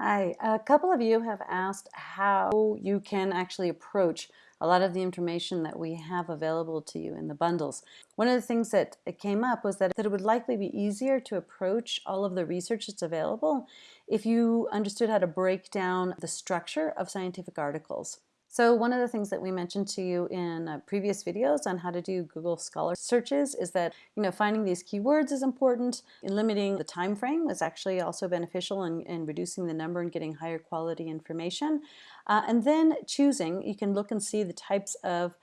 Hi, a couple of you have asked how you can actually approach a lot of the information that we have available to you in the bundles. One of the things that came up was that, it would likely be easier to approach all of the research that's available if you understood how to break down the structure of scientific articles. So one of the things that we mentioned to you in uh, previous videos on how to do Google Scholar searches is that you know finding these keywords is important. limiting the time frame is actually also beneficial in, in reducing the number and getting higher quality information. Uh, and then choosing, you can look and see the types of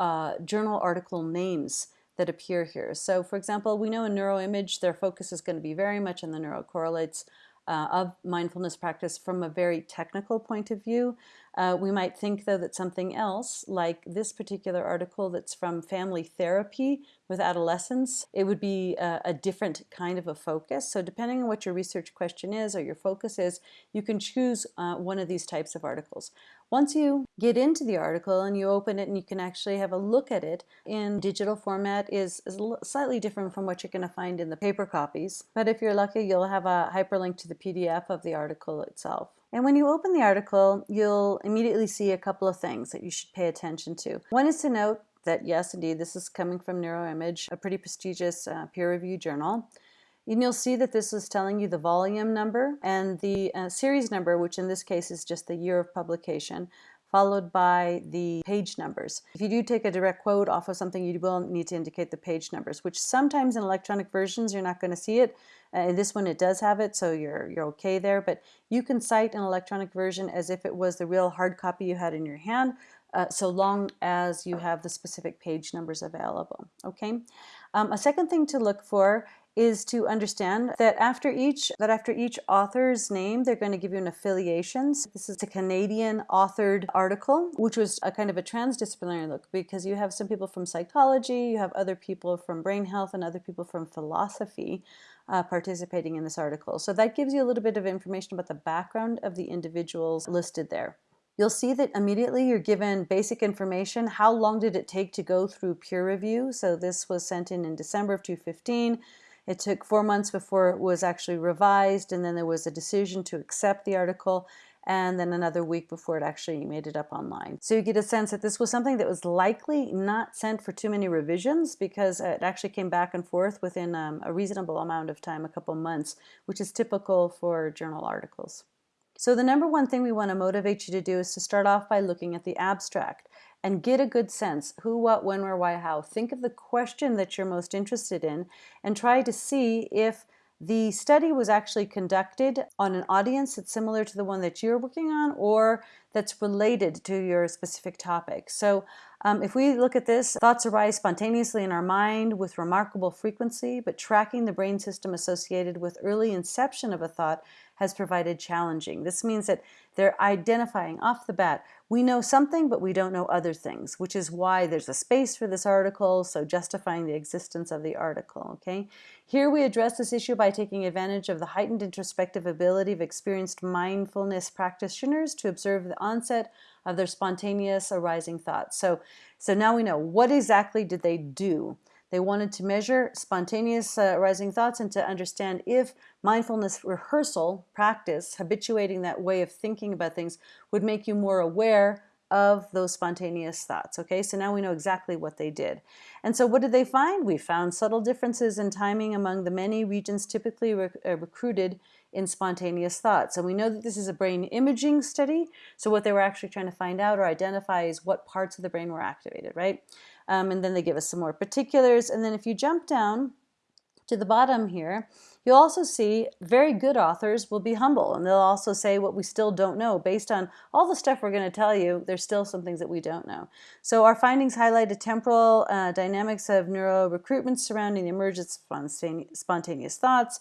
uh, journal article names that appear here. So for example, we know in neuroimage, their focus is going to be very much on the neurocorrelates uh, of mindfulness practice from a very technical point of view. Uh, we might think, though, that something else, like this particular article that's from family therapy with adolescents, it would be a, a, different kind of a focus. So depending on what your research question is or your focus is, you can choose uh, one of these types of articles. Once you get into the article and you open it and you can actually have a look at it in digital format is, is slightly different from what you're going to find in the paper copies. But if you're lucky, you'll have a hyperlink to the PDF of the article itself. And when you open the article, you'll immediately see a couple of things that you should pay attention to. One is to note that yes, indeed, this is coming from Neuroimage, a pretty prestigious uh, peer-reviewed journal. And you'll see that this is telling you the volume number and the uh, series number, which in this case is just the year of publication, followed by the page numbers. If you do take a direct quote off of something, you will need to indicate the page numbers, which sometimes in electronic versions you're not going to see it. Uh, in this one it does have it, so you're, you're okay there, but you can cite an electronic version as if it was the real hard copy you had in your hand, uh, so long as you have the specific page numbers available, okay? Um, a second thing to look for is to understand that after each that after each author's name they're going to give you an affiliations. This is a Canadian authored article which was a kind of a transdisciplinary look because you have some people from psychology, you have other people from brain health and other people from philosophy uh, participating in this article. So that gives you a little bit of information about the background of the individuals listed there. You'll see that immediately you're given basic information. How long did it take to go through peer review? So this was sent in in December of 2015. It took four months before it was actually revised, and then there was a decision to accept the article, and then another week before it actually made it up online. So you get a sense that this was something that was likely not sent for too many revisions because it actually came back and forth within um, a reasonable amount of time, a couple months, which is typical for journal articles. So the number one thing we want to motivate you to do is to start off by looking at the abstract and get a good sense who, what, when, where, why, how. Think of the question that you're most interested in and try to see if the study was actually conducted on an audience that's similar to the one that you're working on or that's related to your specific topic. So um, if we look at this, thoughts arise spontaneously in our mind with remarkable frequency, but tracking the brain system associated with early inception of a thought has provided challenging. This means that they're identifying off the bat, we know something, but we don't know other things, which is why there's a space for this article, so justifying the existence of the article, okay? Here we address this issue by taking advantage of the heightened introspective ability of experienced mindfulness practitioners to observe the onset of their spontaneous arising thoughts. So, so now we know what exactly did they do? They wanted to measure spontaneous uh, arising thoughts and to understand if mindfulness rehearsal, practice, habituating that way of thinking about things would make you more aware of those spontaneous thoughts. Okay, so now we know exactly what they did. And so what did they find? We found subtle differences in timing among the many regions typically rec uh, recruited in spontaneous thoughts. And we know that this is a brain imaging study. So what they were actually trying to find out or identify is what parts of the brain were activated, right? Um, and then they give us some more particulars. And then if you jump down to the bottom here, you'll also see very good authors will be humble and they'll also say what we still don't know. Based on all the stuff we're going to tell you, there's still some things that we don't know. So our findings highlight the temporal uh, dynamics of neuro recruitment surrounding the emergence of spontaneous thoughts,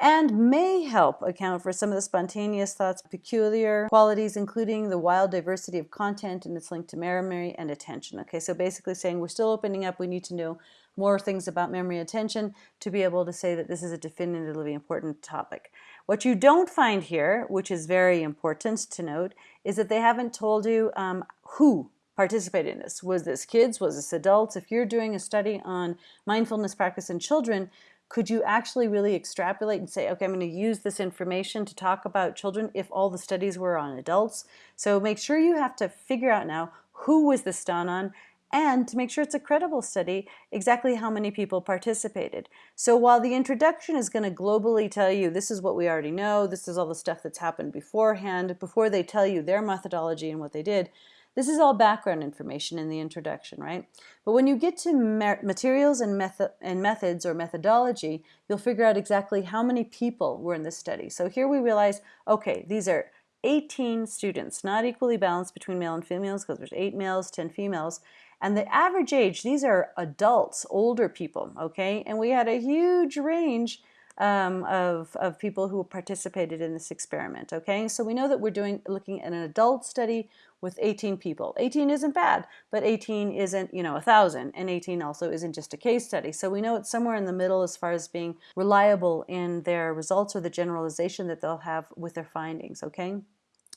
and may help account for some of the spontaneous thoughts' peculiar qualities, including the wild diversity of content and its link to memory and attention. Okay, so basically saying we're still opening up, we need to know more things about memory attention to be able to say that this is a definitively important topic. What you don't find here, which is very important to note, is that they haven't told you um, who participated in this. Was this kids? Was this adults? If you're doing a study on mindfulness practice in children, could you actually really extrapolate and say, okay, I'm going to use this information to talk about children if all the studies were on adults? So make sure you have to figure out now who was this done on and to make sure it's a credible study, exactly how many people participated. So while the introduction is going to globally tell you this is what we already know, this is all the stuff that's happened beforehand, before they tell you their methodology and what they did, this is all background information in the introduction, right? But when you get to materials and, method and methods or methodology, you'll figure out exactly how many people were in this study. So here we realize, okay, these are 18 students, not equally balanced between male and females because there's 8 males, 10 females. And the average age, these are adults, older people, okay? And we had a huge range um, of, of people who participated in this experiment, okay? So we know that we're doing looking at an adult study with 18 people. 18 isn't bad, but 18 isn't, you know, a thousand, and 18 also isn't just a case study. So we know it's somewhere in the middle as far as being reliable in their results or the generalization that they'll have with their findings, okay?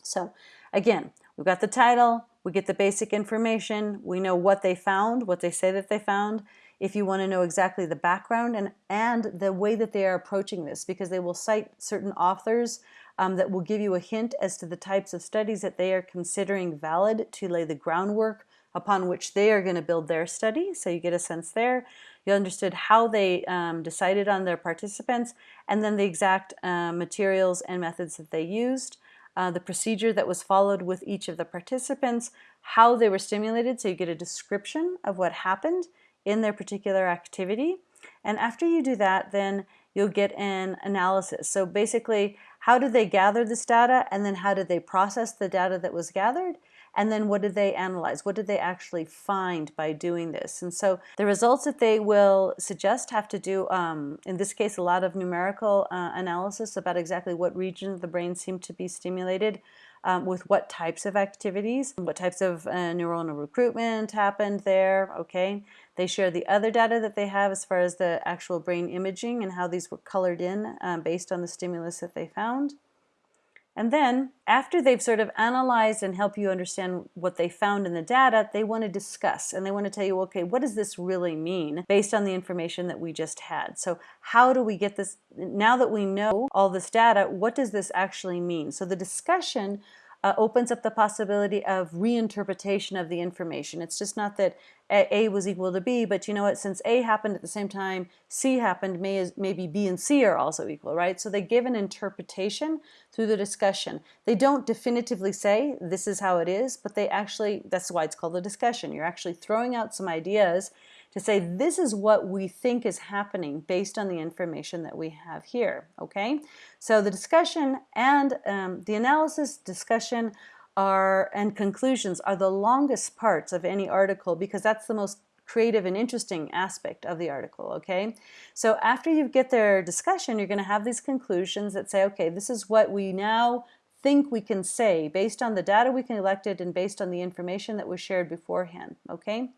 So again, we've got the title, we get the basic information, we know what they found, what they say that they found, if you want to know exactly the background and, and the way that they are approaching this because they will cite certain authors um, that will give you a hint as to the types of studies that they are considering valid to lay the groundwork upon which they are going to build their study. So you get a sense there. You understood how they um, decided on their participants and then the exact uh, materials and methods that they used. Uh, the procedure that was followed with each of the participants, how they were stimulated, so you get a description of what happened in their particular activity. And after you do that, then you'll get an analysis. So basically, how did they gather this data and then how did they process the data that was gathered? And then what did they analyze? What did they actually find by doing this? And so the results that they will suggest have to do, um, in this case, a lot of numerical uh, analysis about exactly what region of the brain seemed to be stimulated um, with what types of activities, what types of uh, neuronal recruitment happened there, okay? They share the other data that they have as far as the actual brain imaging and how these were colored in um, based on the stimulus that they found. And then, after they've sort of analyzed and help you understand what they found in the data, they want to discuss and they want to tell you, okay, what does this really mean based on the information that we just had? So how do we get this, now that we know all this data, what does this actually mean? So the discussion uh, opens up the possibility of reinterpretation of the information. It's just not that A was equal to B, but you know what, since A happened at the same time C happened, may, maybe B and C are also equal, right? So they give an interpretation through the discussion. They don't definitively say this is how it is, but they actually, that's why it's called a discussion. You're actually throwing out some ideas to say this is what we think is happening based on the information that we have here, okay? So the discussion and um, the analysis discussion are and conclusions are the longest parts of any article because that's the most creative and interesting aspect of the article, okay? So after you get their discussion, you're gonna have these conclusions that say, okay, this is what we now think we can say based on the data we collected and based on the information that was shared beforehand, okay?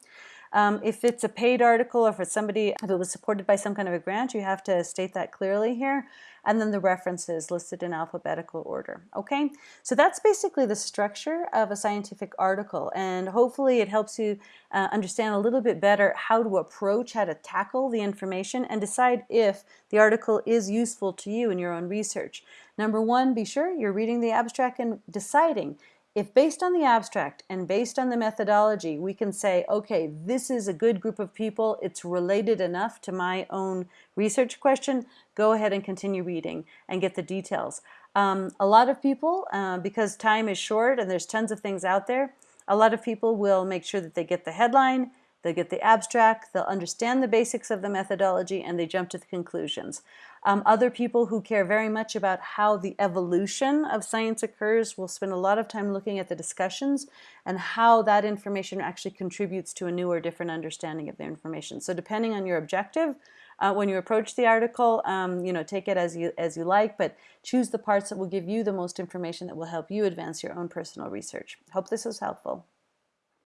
Um, if it's a paid article or if it's somebody, if it was supported by some kind of a grant, you have to state that clearly here. And then the references listed in alphabetical order. Okay, so that's basically the structure of a scientific article. And hopefully it helps you uh, understand a little bit better how to approach, how to tackle the information and decide if the article is useful to you in your own research. Number one, be sure you're reading the abstract and deciding if based on the abstract and based on the methodology, we can say, okay, this is a good group of people, it's related enough to my own research question, go ahead and continue reading and get the details. Um, a lot of people, uh, because time is short and there's tons of things out there, a lot of people will make sure that they get the headline, They'll get the abstract, they'll understand the basics of the methodology, and they jump to the conclusions. Um, other people who care very much about how the evolution of science occurs will spend a lot of time looking at the discussions and how that information actually contributes to a new or different understanding of the information. So depending on your objective, uh, when you approach the article, um, you know, take it as you, as you like, but choose the parts that will give you the most information that will help you advance your own personal research. Hope this was helpful.